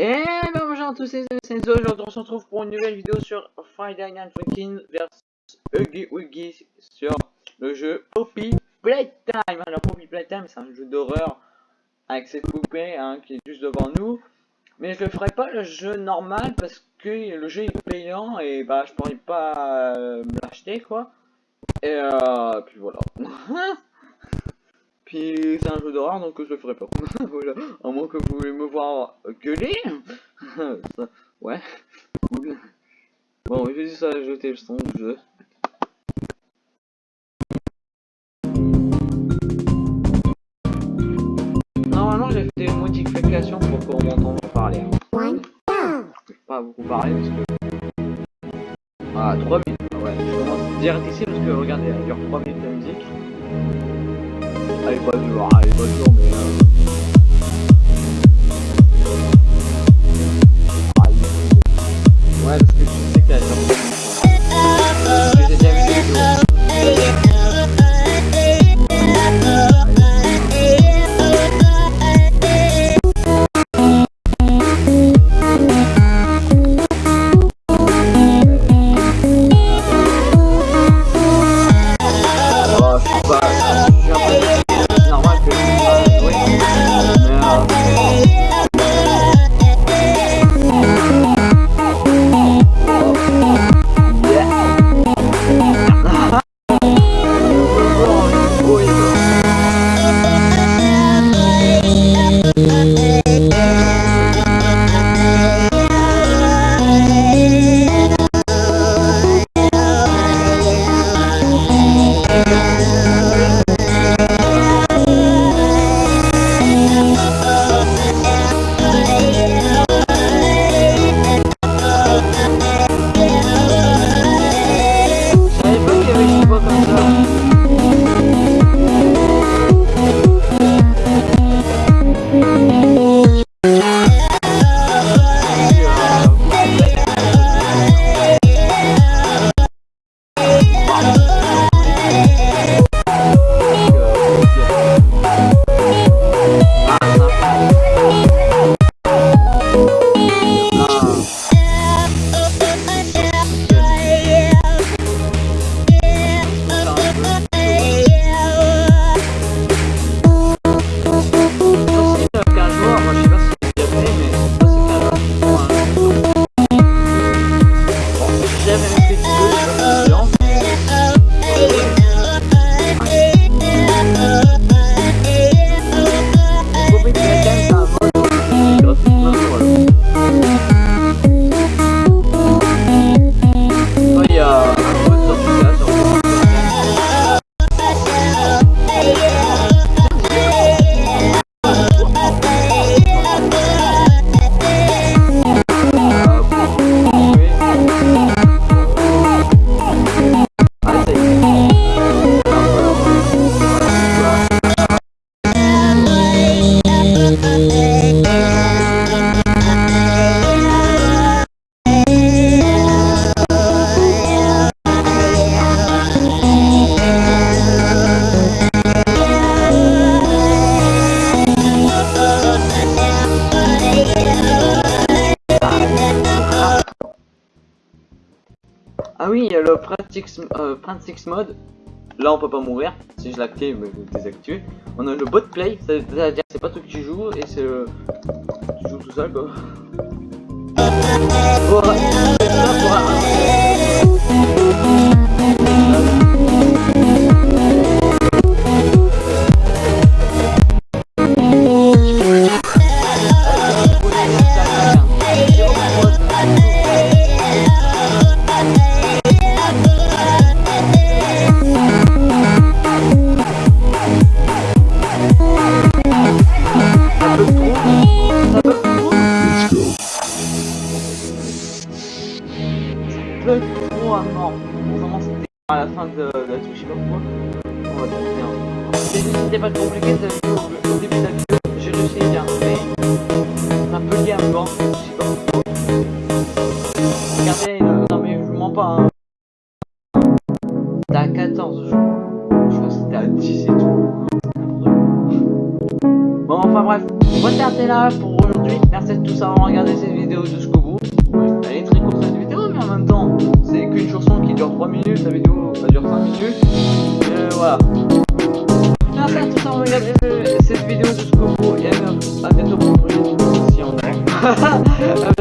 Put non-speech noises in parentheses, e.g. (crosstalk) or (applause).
Et bonjour à tous, c'est Senzo, aujourd'hui on se retrouve pour une nouvelle vidéo sur Friday Night Funkin' vs Huggy Wuggy sur le jeu Poppy Playtime. Alors Poppy Playtime c'est un jeu d'horreur avec cette poupée hein, qui est juste devant nous. Mais je ne ferai pas le jeu normal parce que le jeu est payant et bah je pourrais pas euh, me l'acheter quoi. Et euh, puis voilà. (laughs) Puis c'est un jeu d'horreur donc je le ferai pas. (laughs) voilà. À moins que vous voulez me voir gueuler. ça, (laughs) ouais. Bon, je dis ça, jeter le son du jeu. Normalement j'ai fait des modifications pour qu'on m'entende parler. Je pas beaucoup parler parce que... Ah, 3 minutes. Ouais, je commence direct ici parce que regardez, il dure 3 minutes de musique. Elle est pas dure, Ah oui, il y a le Printix euh, Printix mode. Là, on peut pas mourir. Si je l'active, je désactive. On a le bot play, c'est-à-dire c'est pas toi qui joues et c'est le. Tu joues tout seul quoi. À mort. Vraiment, c'était à la fin de la touche, je sais pas pourquoi. On va tout faire. C'était pas compliqué, t'as vu au, début de la vidéo, j'ai réussi à arriver. C'est un peu lié à mort, je sais pas pourquoi. Regardez, euh, non mais je mens pas. Hein. C'était à 14, je crois. Je crois que c'était à 10 et tout. Bon, enfin bref, on va s'arrêter là pour aujourd'hui. Merci à tous d'avoir regardé cette vidéo jusqu'au bout. Elle est très courte cette vidéo, mais en même temps, qu'une chanson qui dure 3 minutes, la vidéo ça dure 5 minutes. Mais voilà. Merci à tous d'avoir regardé cette vidéo jusqu'au bout. Et à bientôt pour une prochaine vidéo si on a.